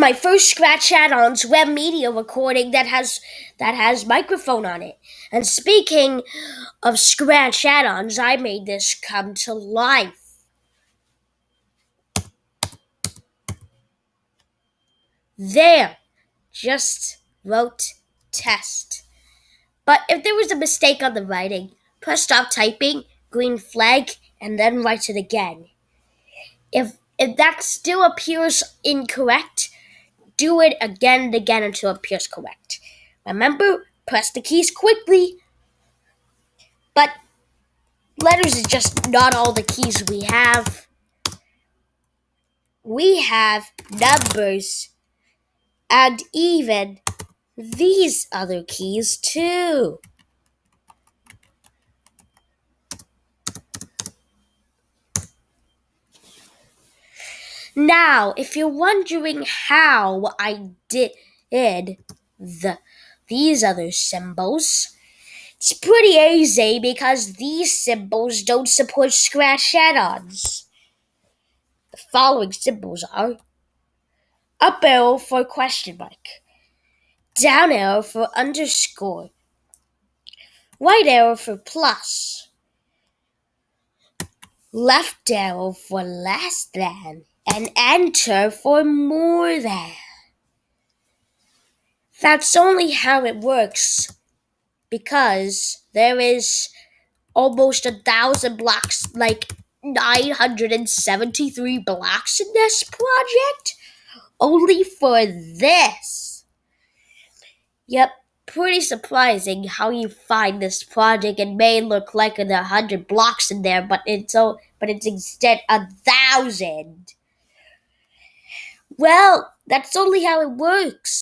my first Scratch add-ons web media recording that has that has microphone on it. And speaking of Scratch add-ons, I made this come to life. There, just wrote test. But if there was a mistake on the writing, press stop typing, green flag, and then write it again. If if that still appears incorrect, do it again and again until it appears correct. Remember, press the keys quickly. But letters is just not all the keys we have. We have numbers and even these other keys too. Now, if you're wondering how I did the these other symbols, it's pretty easy because these symbols don't support scratch add-ons. The following symbols are up arrow for question mark, down arrow for underscore, right arrow for plus, left arrow for less than, and enter for more than. That's only how it works because there is almost a thousand blocks, like 973 blocks in this project only for this. Yep, pretty surprising how you find this project. It may look like a hundred blocks in there, but it's so but it's instead a thousand. Well, that's only how it works.